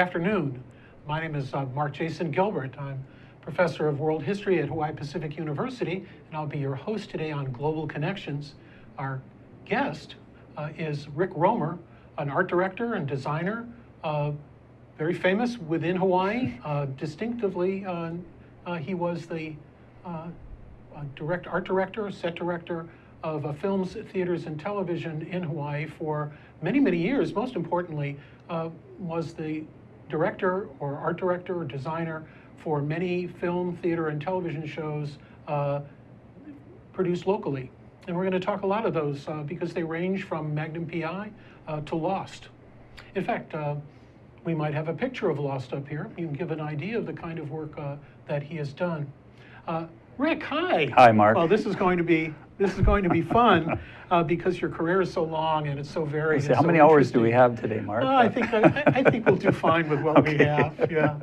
Afternoon. My name is uh, Mark Jason Gilbert. I'm professor of world history at Hawaii Pacific University, and I'll be your host today on Global Connections. Our guest uh, is Rick Romer, an art director and designer, uh, very famous within Hawaii. Uh, distinctively, uh, uh, he was the direct art director, set director of films, theaters, and television in Hawaii for many, many years. Most importantly, was the director or art director or designer for many film, theater, and television shows uh, produced locally. And we're going to talk a lot of those uh, because they range from Magnum PI uh, to Lost. In fact, uh, we might have a picture of Lost up here. You can give an idea of the kind of work uh, that he has done. Uh, Rick, hi. Hi, Mark. Well, this is going to be this is going to be fun uh, because your career is so long and it's so varied. how so many hours do we have today, Mark? I think I, I, think we'll do fine with what okay. we have. Yeah.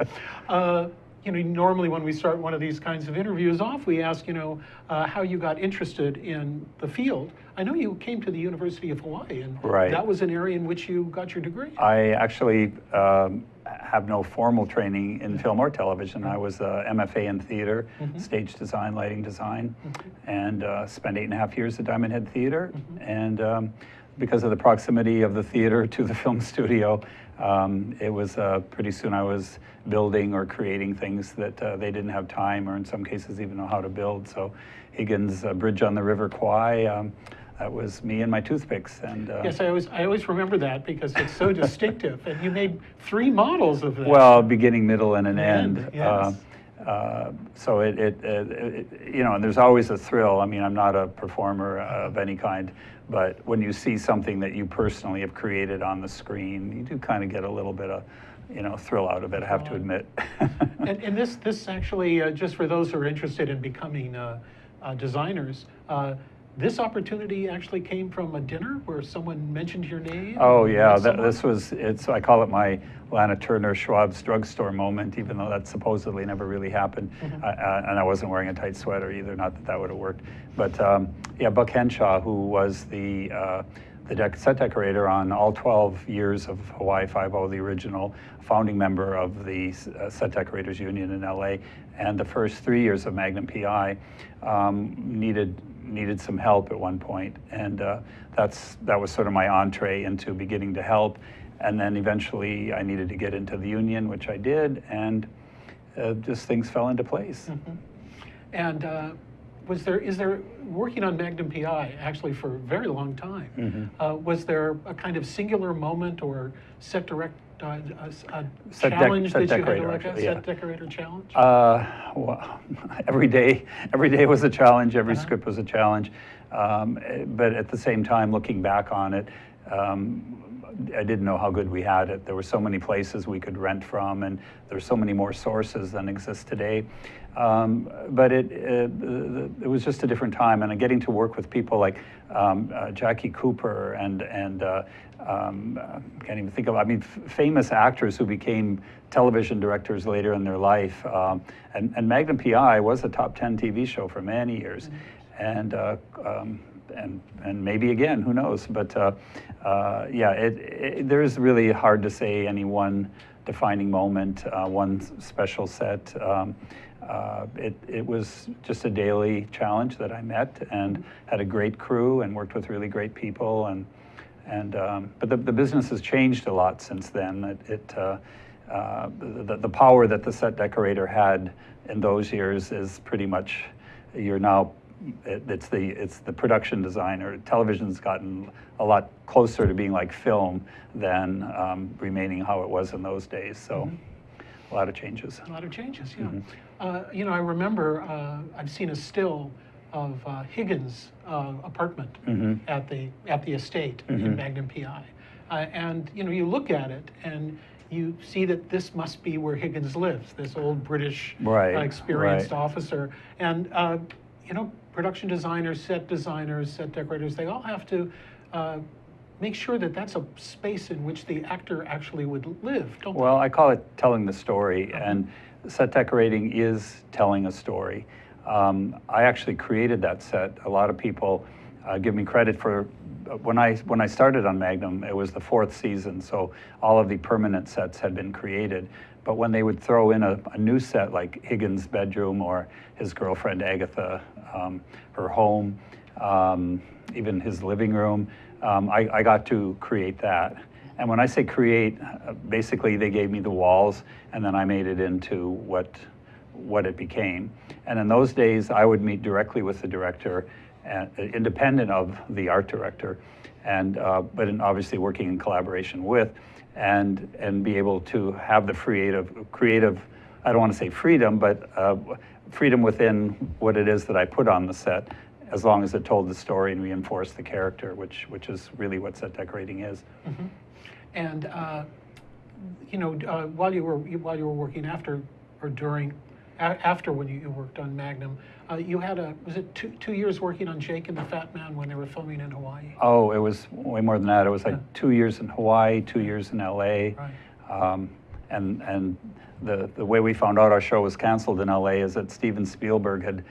Uh, you know, normally when we start one of these kinds of interviews off, we ask, you know, uh, how you got interested in the field. I know you came to the University of Hawaii, and right. that was an area in which you got your degree. I actually um, have no formal training in film or television. I was a MFA in theater, mm -hmm. stage design, lighting design, mm -hmm. and uh, spent eight and a half years at Diamond Head Theater. Mm -hmm. And um, because of the proximity of the theater to the film studio, um, it was uh, pretty soon I was building or creating things that uh, they didn't have time or in some cases even know how to build. So Higgins uh, Bridge on the River Kwai, um, that was me and my toothpicks. And uh, yes, I always I always remember that because it's so distinctive. And you made three models of that. Well, beginning, middle, and an end. end yes. Uh, uh, so it, it, it, it, you know, and there's always a thrill. I mean, I'm not a performer of any kind, but when you see something that you personally have created on the screen, you do kind of get a little bit of, you know, thrill out of it. I have to admit. and, and, this, this actually, uh, just for those who are interested in becoming uh, uh, designers, uh, this opportunity actually came from a dinner where someone mentioned your name? Oh yeah, that, this was, it's, I call it my Lana Turner Schwab's drugstore moment, even though that supposedly never really happened. Mm -hmm. uh, and I wasn't wearing a tight sweater either, not that that would have worked. But um, yeah, Buck Henshaw, who was the, uh, the set decorator on all 12 years of Hawaii Five-O, the original founding member of the uh, Set Decorators Union in LA, and the first three years of Magnum PI, um, needed needed some help at one point, and uh, that's that was sort of my entree into beginning to help. And then eventually, I needed to get into the union, which I did, and uh, just things fell into place. Mm -hmm. And uh, was there is there working on Magnum PI actually for a very long time? Mm -hmm. was there a kind of singular moment or set direct uh, a, a challenge that you had to at, yeah. set decorator challenge? Uh, well, every day, every day was a challenge. Every uh -huh. script was a challenge. Um, but at the same time, looking back on it, um, I didn't know how good we had it. There were so many places we could rent from, and there's so many more sources than exist today. Um, but it, it, it, was just a different time, and getting to work with people like um, uh, Jackie Cooper and and uh, um, can't even think of, I mean, famous actors who became television directors later in their life. Um, and, and Magnum PI was a top 10 TV show for many years. Mm -hmm. And, uh, um, and, and maybe again, who knows? But uh, uh, yeah, it, it, there's really hard to say any one defining moment, uh, one special set. Um, uh, it, it was just a daily challenge that I met and mm-hmm. had a great crew and worked with really great people and and, um, but the, the business has changed a lot since then. It, it uh, uh, the, the power that the set decorator had in those years is pretty much, you're now, it, it's, the, it's the production designer. Television's gotten a lot closer to being like film than um, remaining how it was in those days. So mm -hmm. a lot of changes. A lot of changes, yeah. Mm -hmm. uh, you know, I remember uh, I've seen a still of uh, Higgins' uh, apartment mm -hmm. at the at the estate mm -hmm. in mm-hmm. Magnum PI, uh, and you know you look at it and you see that this must be where Higgins lives, this old British right, experienced right. officer, and uh, you know production designers, set designers, set decorators, they all have to. Uh, make sure that that's a space in which the actor actually would live, don't well, they? I call it telling the story, uh -huh. and set decorating is telling a story. Um, I actually created that set. A lot of people uh, give me credit for uh, when I when I started on Magnum, it was the fourth season, so all of the permanent sets had been created. But when they would throw in a, a new set like Higgins' bedroom or his girlfriend Agatha, um, her home, um, even his living room, um, I, I got to create that. And when I say create, uh, basically they gave me the walls, and then I made it into what what it became. And in those days, I would meet directly with the director, uh, independent of the art director, and uh, but in obviously working in collaboration with, and and be able to have the creative creative. I don't want to say freedom, but uh, freedom within what it is that I put on the set, as long as it told the story and reinforced the character, which which is really what set decorating is. And, uh, you know, uh, while you were, while you were working after, or during, after when you you worked on Magnum, uh, you had a, was it two, two years working on Jake and the Fat Man when they were filming in Hawaii? Oh, it was way more than that. It was like Yeah. two years in Hawaii, two years in LA. Right. Um, and and the, the way we found out our show was canceled in LA is that Steven Spielberg had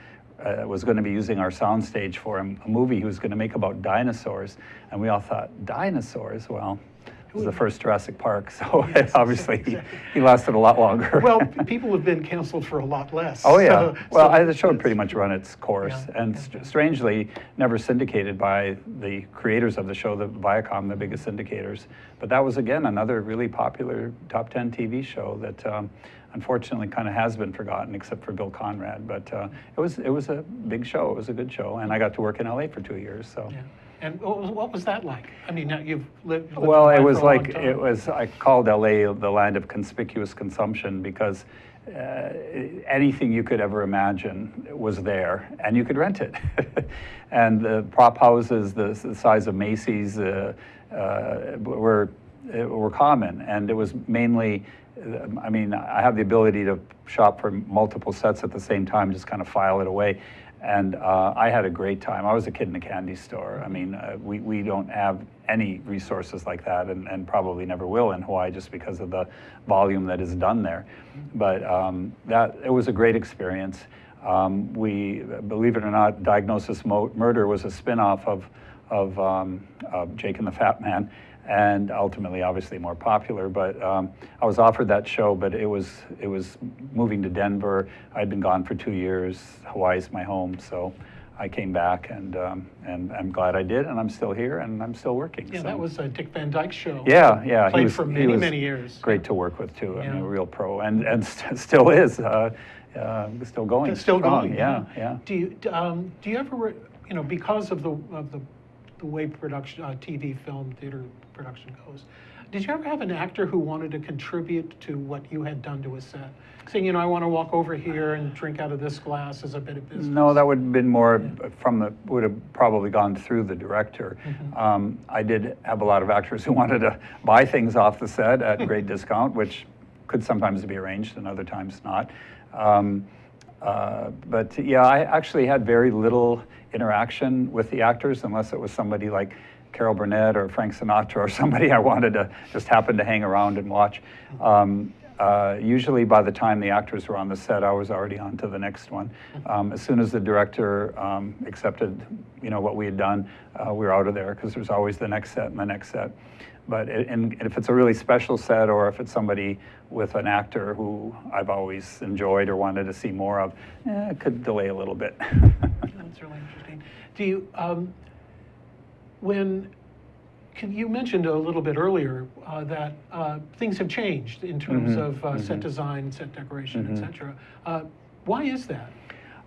uh, was going to be using our soundstage for a movie he was going to make about dinosaurs, and we all thought dinosaurs. Well, it was the first Jurassic Park, so Yes, obviously he, exactly. he lasted a lot longer. Well, people have been canceled for a lot less. Oh yeah. so- well, so I, the show pretty much run its course, Yeah, and yeah. st- strangely, never syndicated by the creators of the show, the Viacom, the biggest syndicators. But that was again another really popular top ten TV show that. Um, Unfortunately, kind of has been forgotten, except for Bill Conrad. But uh, it was it was a big show. It was a good show, and I got to work in LA for two years. So, Yeah. And what was, that like? I mean, now you've lived. lived well, it was for a long like it was. I called LA the land of conspicuous consumption because uh, anything you could ever imagine was there, and you could rent it. and the prop houses, the, the size of Macy's, uh, uh, were uh, were common, and it was mainly. I mean, I have the ability to shop for multiple sets at the same time, just kind of file it away. And uh, I had a great time. I was a kid in a candy store. I mean, uh, we, we don't have any resources like that and, and probably never will in Hawaii just because of the volume that is done there. But um, that, it was a great experience. Um, we, believe it or not, Diagnosis Mo- Murder was a spin-off of, of, um, of Jake and the Fat Man and ultimately obviously more popular but um, i was offered that show but it was it was moving to denver i'd been gone for two years hawaii's my home so i came back and um, and i'm glad i did and i'm still here and i'm still working Yeah, so. that was uh, Dick Van Dyke's show. yeah yeah Played was- for he many, many years. great to work with too i mean a real pro and and st- still is uh, uh, still going still strong. going. yeah yeah Do you, um, do you ever, you know, because of the, of the, the way production, uh, TV, film, theater production goes, did you ever have an actor who wanted to contribute to what you had done to a set? Saying, you know, I want to walk over here and drink out of this glass as a bit of business? No, that would have been more from the, would have probably gone through the director. Um, I did have a lot of actors who wanted to buy things off the set at great discount, which could sometimes be arranged and other times not. Um, uh, but yeah, I actually had very little interaction with the actors unless it was somebody like Carol Burnett or Frank Sinatra or somebody I wanted to just happen to hang around and watch. Um, uh, usually by the time the actors were on the set, I was already on to the next one. Um, as soon as the director um, accepted, you know, what we had done, uh, we were out of there because there's always the next set and the next set. But it, and if it's a really special set or if it's somebody with an actor who I've always enjoyed or wanted to see more of, eh, it could delay a little bit. That's really interesting. Do you, um, when, can, you mentioned a little bit earlier uh, that uh, things have changed in terms Mhm, of uh, set mhm. design, set decoration, et cetera. Uh, why is that?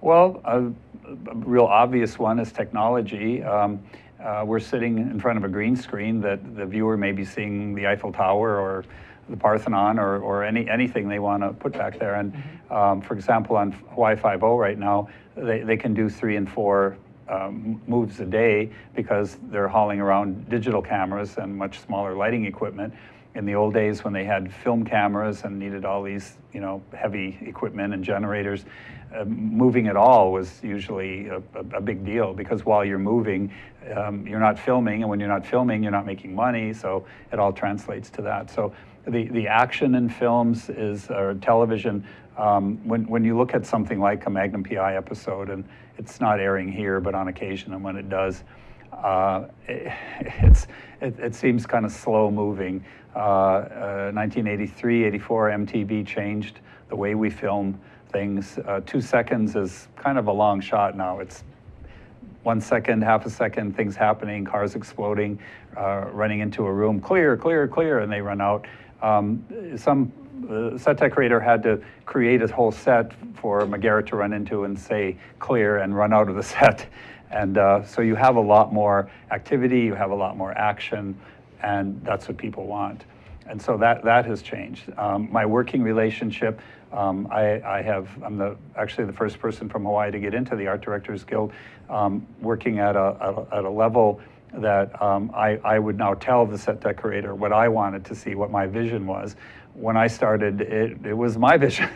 Well, a, a real obvious one is technology. Um, uh, we're sitting in front of a green screen that the viewer may be seeing the Eiffel Tower or the Parthenon or, or any, anything they want to put back there. And um, for example, on Hawaii 5 right now, they, they can do three and four um, moves a day because they're hauling around digital cameras and much smaller lighting equipment. In the old days when they had film cameras and needed all these, you know, heavy equipment and generators, uh, moving at all was usually a, a, a big deal because while you're moving, um, you're not filming, and when you're not filming, you're not making money. So it all translates to that. So the, the action in films is or television. Um, when when you look at something like a Magnum PI episode, and it's not airing here, but on occasion, and when it does, uh, it, it's, it, it seems kind of slow moving. Uh, uh, 1983, 84, MTV changed the way we film things. Uh, two seconds is kind of a long shot now. It's one second, half a second, things happening, cars exploding, uh, running into a room, clear, clear, clear, and they run out. Um, some uh, set decorator had to create a whole set for McGarrett to run into and say clear and run out of the set. And uh, so you have a lot more activity, you have a lot more action, and that's what people want. And so that, that has changed. Um, my working relationship, um, I, I have, I'm the, actually the first person from Hawaii to get into the Art Directors Guild, um, working at a, at a, level that um, I, I would now tell the set decorator what I wanted to see, what my vision was. When I started, it, it was my vision,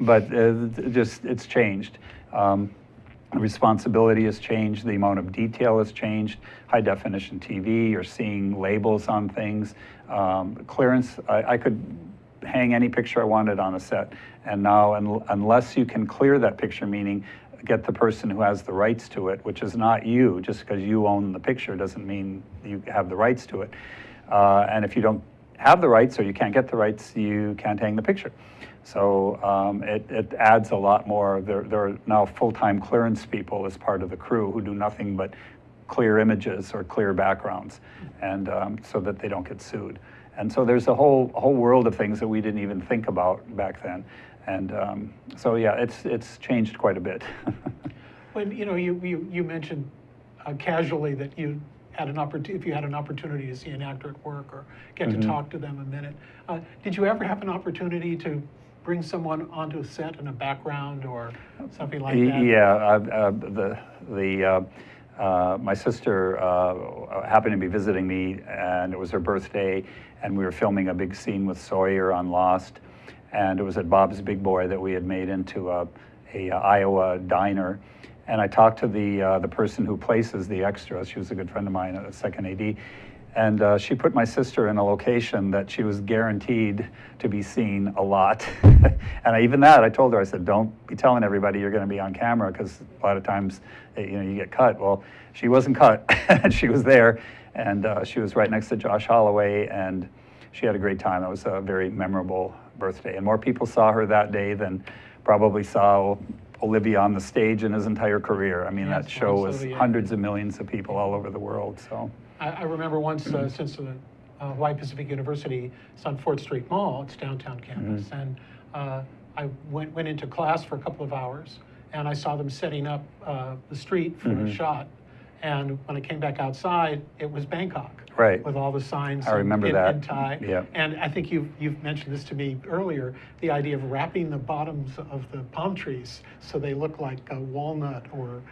but uh, just it's changed. Um, the responsibility has changed, the amount of detail has changed. High definition TV, you're seeing labels on things. Um, clearance, I, I could hang any picture I wanted on a set. And now, un unless you can clear that picture, meaning get the person who has the rights to it, which is not you, just because you own the picture doesn't mean you have the rights to it. Uh, and if you don't have the rights or you can't get the rights, you can't hang the picture. So um, it, it adds a lot more. There, there are now full-time clearance people as part of the crew who do nothing but clear images or clear backgrounds, and um, so that they don't get sued. And so there's a whole whole world of things that we didn't even think about back then. And um, so yeah, it's it's changed quite a bit. When, you know, you, you, you mentioned uh, casually that you had an opportunity, if you had an opportunity to see an actor at work or get Mm-hmm. to talk to them a minute. Uh, Did you ever have an opportunity to bring someone onto a set in a background or something like that? Yeah, uh, uh, the, the, uh, uh, my sister uh, happened to be visiting me, and it was her birthday, and we were filming a big scene with Sawyer on Lost, and it was at Bob's Big Boy that we had made into a, a Iowa diner. And I talked to the, uh, the person who places the extras. She was a good friend of mine, a second AD. And uh, she put my sister in a location that she was guaranteed to be seen a lot. and I, even that, I told her, I said, don't be telling everybody you're going to be on camera because a lot of times, eh, you know, you get cut. Well, she wasn't cut, she was there, and uh, she was right next to Josh Holloway, and she had a great time. It was a very memorable birthday, and more people saw her that day than probably saw Olivia on the stage in his entire career. I mean, Yes, that show was hundreds of millions of people all over the world. So. I, I remember once, uh, since the uh, Hawaii Pacific University, it's on Fort Street Mall, it's downtown campus, and uh, I went, went into class for a couple of hours, and I saw them setting up uh, the street for a shot. And when I came back outside, it was Bangkok. Right. With all the signs. I remember and- that. and Thai. Yeah. And I think you've, you've mentioned this to me earlier, the idea of wrapping the bottoms of the palm trees so they look like a walnut or.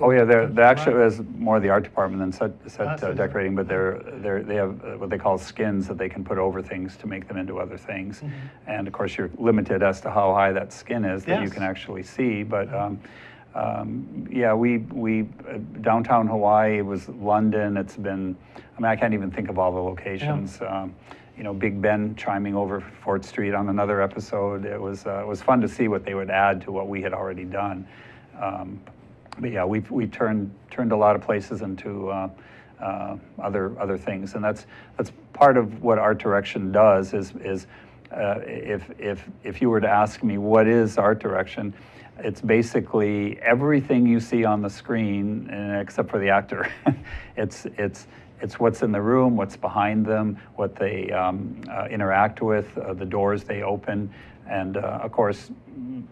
Oh yeah, they're, they actually is more the art department than set, set uh, decorating, but they're, they're, they have uh, what they call skins that they can put over things to make them into other things. Mm-hmm. And of course, you're limited as to how high that skin is that you can actually see, but, um, um, yeah, we, we, uh, downtown Hawaii, it was London, it's been, I mean, I can't even think of all the locations. Um, You know, Big Ben chiming over Fort Street on another episode. It was, uh, it was fun to see what they would add to what we had already done. Um, but yeah, we've we turned turned a lot of places into uh, uh, other other things, and that's that's part of what art direction does. Is is uh, if if if you were to ask me what is art direction, it's basically everything you see on the screen, except for the actor. it's it's it's what's in the room, what's behind them, what they um, uh, interact with, uh, the doors they open, and uh, of course,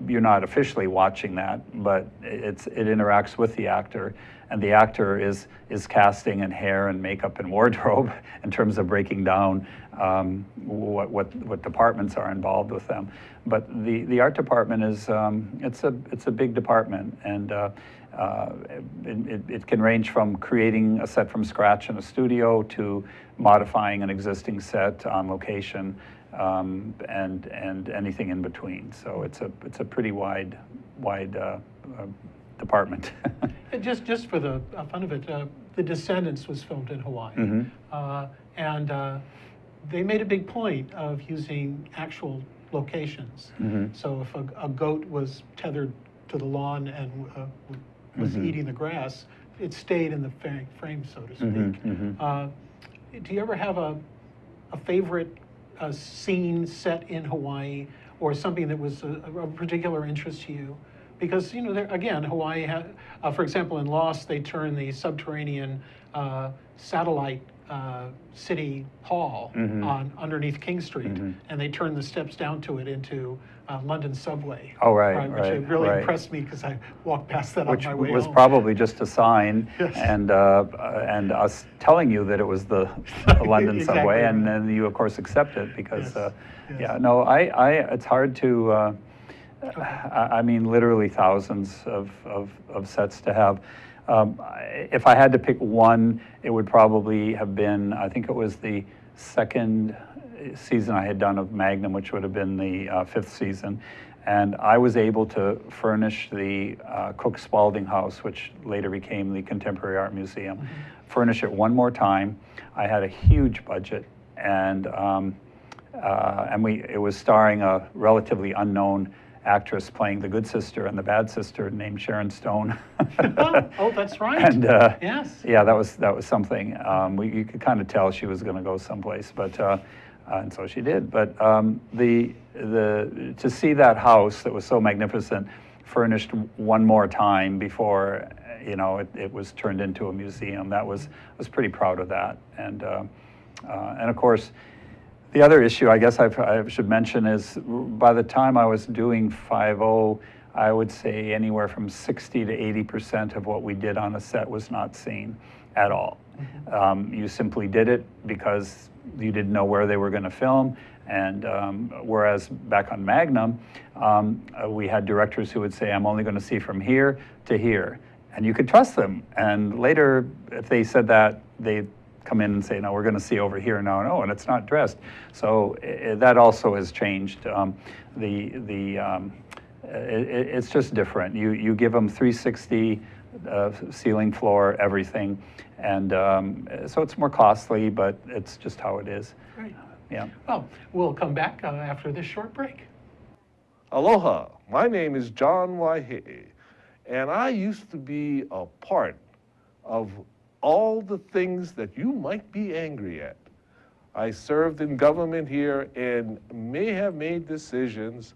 you're not officially watching that, but it's it interacts with the actor, and the actor is is casting and hair and makeup and wardrobe in terms of breaking down um, what what what departments are involved with them. But the the art department is um, it's a it's a big department, and uh, uh, it, it, it can range from creating a set from scratch in a studio to modifying an existing set on location um, and and anything in between. So it's a it's a pretty wide wide uh, uh, department. And just, just for the uh, fun of it, uh, The Descendants was filmed in Hawaii. Mhm. Uh, and uh, they made a big point of using actual locations. Mhm. So if a, a goat was tethered to the lawn and uh, was Mhm. eating the grass, it stayed in the frame, so to speak. mhm. Uh, do you ever have a, a favorite uh, scene set in Hawaii or something that was of particular interest to you? Because, you know, there, again, Hawaii, ha- uh, for example, in Lost, they turn the subterranean uh, satellite uh, city hall Mhm. on underneath King Street, Mhm. and they turn the steps down to it into uh, London subway. Oh, right, Which right, really right. impressed me because I walked past that Which on my way Which was home. probably just a sign Yes. and, uh, and us telling you that it was the the London Exactly subway. And then you, of course, accept it because, Yes, uh, yes. yeah, no, I, I, it's hard to, uh, I, I mean, literally thousands of, of, of sets to have. Um, If I had to pick one, it would probably have been, I think it was the second season I had done of Magnum, which would have been the uh, fifth season. And I was able to furnish the uh, Cooke Spalding House, which later became the Contemporary Art Museum, furnish it one more time. I had a huge budget, and um, uh, and we it was starring a relatively unknown actress playing the good sister and the bad sister named Sharon Stone. oh, that's right. And uh, Yes. yeah, that was that was something. Um, we you could kind of tell she was going to go someplace, but uh, uh, and so she did. But um, the the to see that house that was so magnificent furnished one more time before you know it, it was turned into a museum. That was I was pretty proud of that, and uh, uh, and of course. The other issue, I guess I've, I should mention, is by the time I was doing 5.0, I would say anywhere from 60 to 80 percent of what we did on a set was not seen at all. Um, you simply did it because you didn't know where they were going to film. And um, whereas back on Magnum, um, uh, we had directors who would say, I'm only going to see from here to here. And you could trust them. And later, if they said that, they come in and say, no, we're going to see over here now, no, and it's not dressed. So i that also has changed. Um, the the um, it, it's just different. You you give them 360 uh, ceiling, floor, everything, and um, so it's more costly, but it's just how it is. Great. Yeah. Well, we'll come back uh, after this short break. Aloha, my name is John Waihe'e, and I used to be a part of all the things that you might be angry at. I served in government here and may have made decisions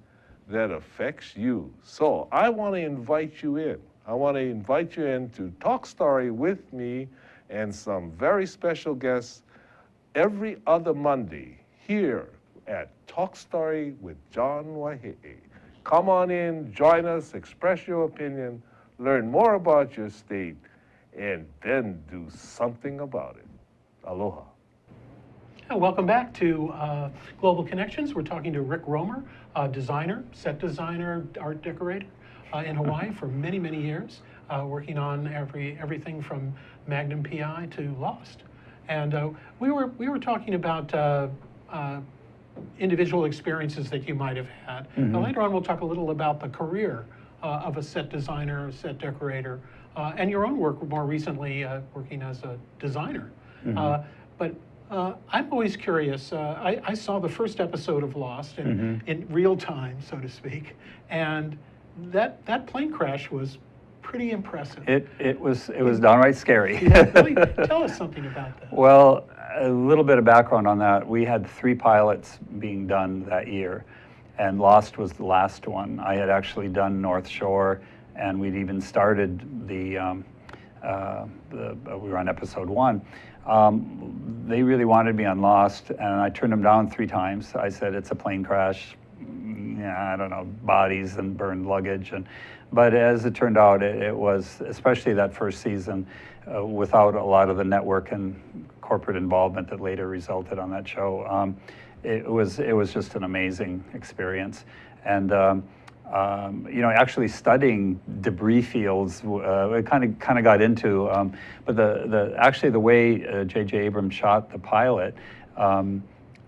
that affects you. So I want to invite you in. I want to invite you in to Talk Story with me and some very special guests every other Monday here at Talk Story with John Waihe'e. Come on in, join us, express your opinion, learn more about your state, and then do something about it. Aloha. Welcome back to uh, Global Connections. We're talking to Rick Romer, uh, designer, set designer, art decorator in Hawaii for many, many years, uh, working on every everything from Magnum PI to Lost. And uh, we were we were talking about uh, uh, individual experiences that you might have had. Now, later on, we'll talk a little about the career uh, of a set designer, set decorator, uh, and your own work more recently uh, working as a designer. Uh, but uh, I'm always curious. Uh, I, I saw the first episode of Lost in, in real time, so to speak, and that that plane crash was pretty impressive. It it was it was downright scary. Yeah, really, tell us something about that. Well, a little bit of background on that. We had three pilots being done that year, and Lost was the last one. I had actually done North Shore, and we'd even started the, um, uh, the uh, we were on episode one. Um, they really wanted me on Lost, and I turned them down three times. I said it's a plane crash. Yeah, I don't know, bodies and burned luggage, and but as it turned out, it, it was especially that first season, uh, without a lot of the network and corporate involvement that later resulted on that show. Um, it was it was just an amazing experience, and. Um, um, you know, actually studying debris fields, uh, it kind of kind of got into. Um, but the the actually the way uh, J.J. Abrams shot the pilot, um,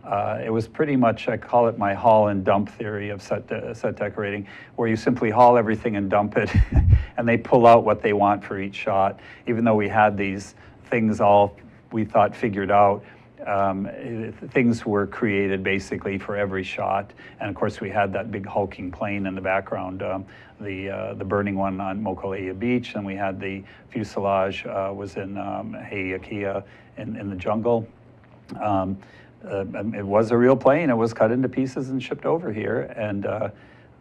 uh, it was pretty much I call it my haul and dump theory of set de- set decorating, where you simply haul everything and dump it, and they pull out what they want for each shot. Even though we had these things all we thought figured out, um, things were created basically for every shot. And of course, we had that big hulking plane in the background, um, the, uh, the burning one on Mokuleia Beach, and we had the fuselage uh, was in um, Heiakia in, in the jungle. Um, uh, um, it was a real plane. It was cut into pieces and shipped over here. And uh,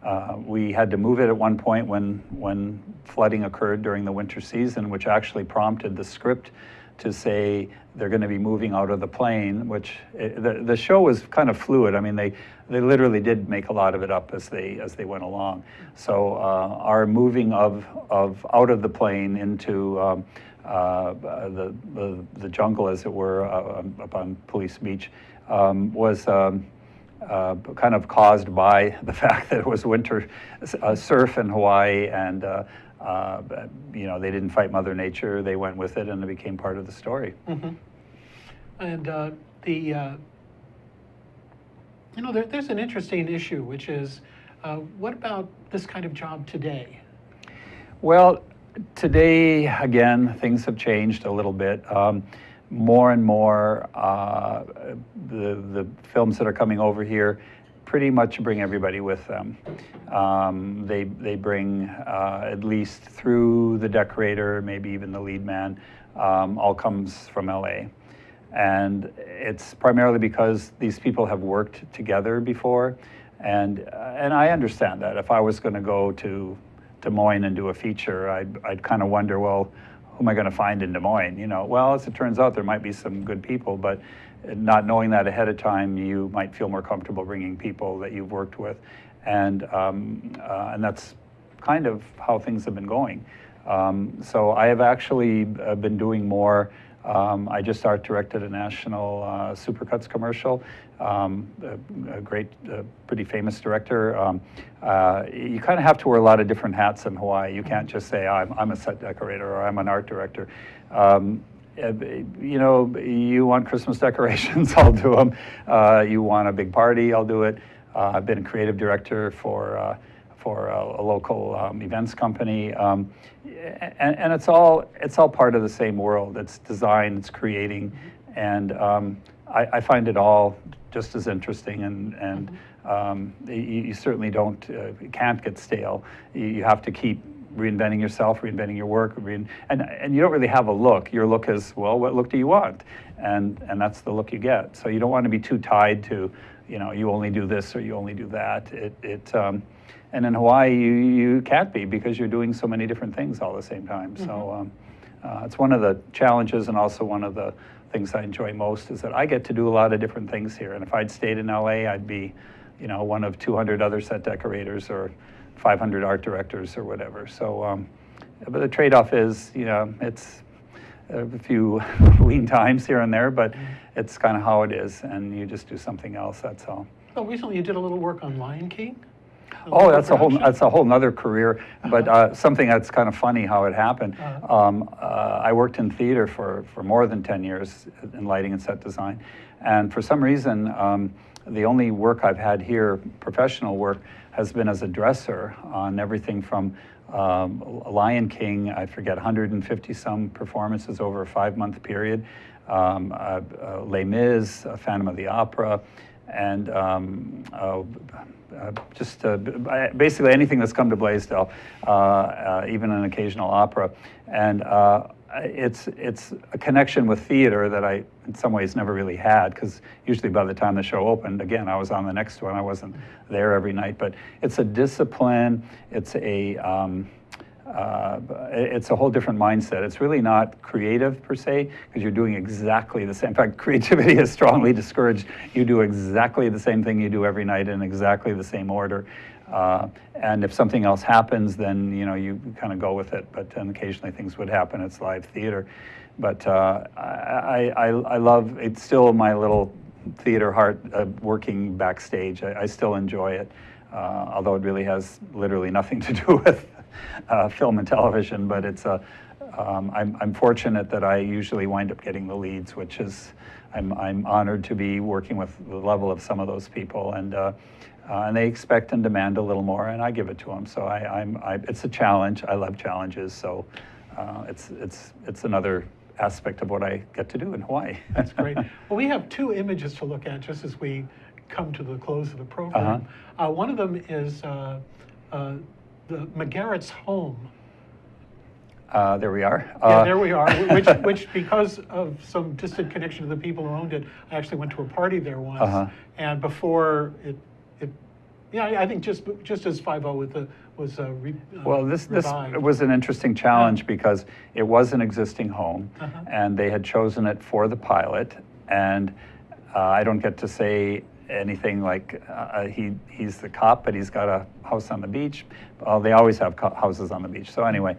uh, we had to move it at one point when, when flooding occurred during the winter season, which actually prompted the script to say they're going to be moving out of the plane, which it, the, the show was kind of fluid. I mean, they, they literally did make a lot of it up as they, as they went along. So uh, our moving of, of out of the plane into um, uh, the, the, the jungle, as it were, uh, up on Police Beach, um, was um, uh, kind of caused by the fact that it was winter uh, surf in Hawaii and uh, uh, you know, they didn't fight Mother Nature. They went with it, and it became part of the story. Mhm. And uh, the, uh, you know, there, there's an interesting issue, which is uh, what about this kind of job today? Well, today again, things have changed a little bit. Um, more and more, uh, the the films that are coming over here pretty much bring everybody with them. Um, they, they bring uh, at least through the decorator, maybe even the lead man, um, all comes from LA. And it's primarily because these people have worked together before. And, uh, and I understand that. If I was going to go to Des Moines and do a feature, I'd, I'd kind of wonder, well, who am I going to find in Des Moines? You know, well, as it turns out, there might be some good people, but not knowing that ahead of time, you might feel more comfortable bringing people that you've worked with, and um, uh, and that's kind of how things have been going. Um, so I have actually uh, been doing more. Um, I just art directed a national uh, Supercuts commercial. Um, a, a, great, uh, pretty famous director. Um, uh, you kind of have to wear a lot of different hats in Hawaii. You can't just say I'm, I'm a set decorator or I'm an art director. Um, uh, you know, you want Christmas decorations, I'll do them. Uh, you want a big party, I'll do it. Uh, I've been a creative director for uh, for a, a local um, events company, um, and, and, it's all it's all part of the same world. It's design, it's creating, and um, I, I, find it all just as interesting. And and um, you, you, certainly don't uh, can't get stale. You, you have to keep reinventing yourself, reinventing your work, rein, and, and you don't really have a look. Your look is, well, what look do you want? And, and that's the look you get. So you don't want to be too tied to, you know, you only do this or you only do that. It, it, um, and in Hawaii, you, you can't be because you're doing so many different things all at the same time. Mm-hmm. So um, uh, it's one of the challenges and also one of the things I enjoy most is that I get to do a lot of different things here. And if I'd stayed in LA, I'd be, you know, one of 200 other set decorators or 500 art directors or whatever. So, um, but the trade-off is, you know, it's a few lean times here and there, but it's kind of how it is, and you just do something else. That's all. Well, recently you did a little work on Lion King. Oh, that's a whole that's a whole nother career, but uh, something that's kind of funny how it happened. Uh-huh. Um, uh, I worked in theater for for more than ten years in lighting and set design, and for some reason, um, the only work I've had here, professional work, has been as a dresser on everything from um, Lion King, I forget, 150 some performances over a five month period, um, uh, uh, Les Mis, uh, Phantom of the Opera, and um, uh, uh, just uh, basically anything that's come to Blaisdell, even an occasional opera. And it's it's a connection with theater that I, in some ways, never really had because usually by the time the show opened, again, I was on the next one. I wasn't there every night, but it's a discipline. It's a um, uh, it's a whole different mindset. It's really not creative per se because you're doing exactly the same. In fact, creativity is strongly discouraged. You do exactly the same thing you do every night in exactly the same order. Uh, and if something else happens, then you know you kind of go with it. But then occasionally things would happen. It's live theater. But uh, I, I, I love it's still my little theater heart uh, working backstage. I, I, still enjoy it, uh, although it really has literally nothing to do with uh, film and television. But it's a um, I'm, I'm fortunate that I usually wind up getting the leads, which is I'm, I'm honored to be working with the level of some of those people and. Uh, and they expect and demand a little more, and I give it to them. So I, I'm, I, it's a challenge. I love challenges. So uh, it's, it's, it's another aspect of what I get to do in Hawaii. That's great. Well, we have two images to look at just as we come to the close of the program. Uh, one of them is uh, uh, the McGarrett's home. Uh, there we are. Yeah, Uh, there we are. Which, which, because of some distant connection to the people who owned it, I actually went to a party there once. Uh-huh. And before it, yeah, I think just just as Five O with the was uh, re, uh, Well, this, this was an interesting challenge because it was an existing home Uh-huh. and they had chosen it for the pilot. And uh, I don't get to say anything like uh, he, he's the cop, but he's got a house on the beach. Well, they always have houses on the beach. So anyway,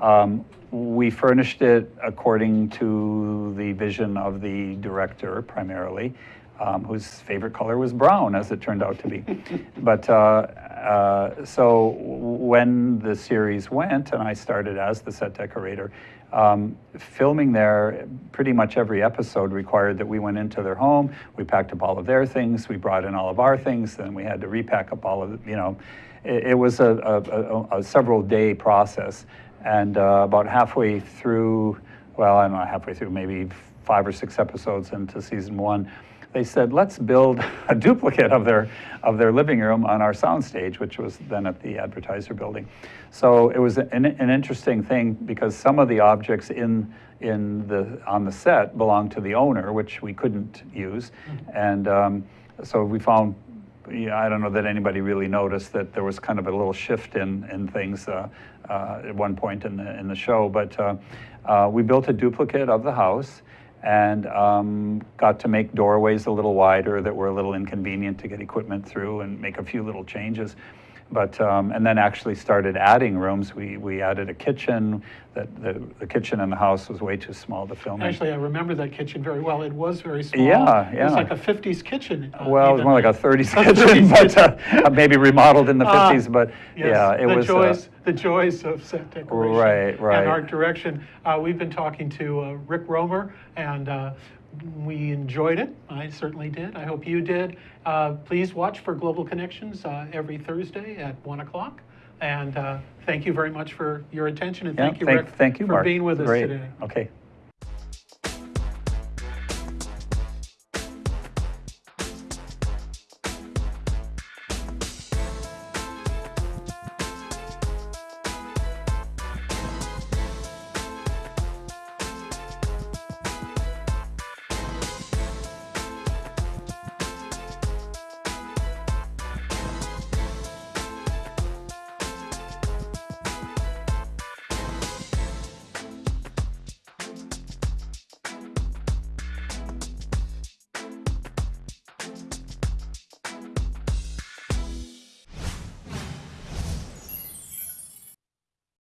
um, we furnished it according to the vision of the director primarily, um, whose favorite color was brown, as it turned out to be. but uh, uh, so when the series went, and I started as the set decorator, um, filming there, pretty much every episode required that we went into their home, we packed up all of their things, we brought in all of our things, then we had to repack up all of, you know, it, it was a, a, a, a several day process. And uh, about halfway through, well, I don't know, halfway through, maybe five or six episodes into season one, they said, let's build a duplicate of their, of their living room on our soundstage, which was then at the advertiser building. So it was an, an interesting thing because some of the objects in, in the, on the set belonged to the owner, which we couldn't use. And um, so we found, yeah, I don't know that anybody really noticed that there was kind of a little shift in, in things uh, uh, at one point in the, in the show. But uh, uh, we built a duplicate of the house and um, got to make doorways a little wider that were a little inconvenient to get equipment through and make a few little changes. But, um, and then actually started adding rooms. We, we added a kitchen, that the, the kitchen in the house was way too small to film in. Actually, I remember that kitchen very well. It was very small. Yeah, yeah. It was like a 50s kitchen. uh, Well, it was more like a 30s A kitchen, 30s but uh, maybe remodeled in the Ah, 50s, but Yes, yeah, it the was. uh, joys, the joys of set decoration Right, right. and art direction. Uh, we've been talking to uh, Rick Romer, and uh, we enjoyed it. I certainly did. I hope you did. Uh, please watch for Global Connections uh, every Thursday at one o'clock. And uh, thank you very much for your attention, and yeah, thank you, Rick, thank you, for Mark. being with us Great. today. Okay.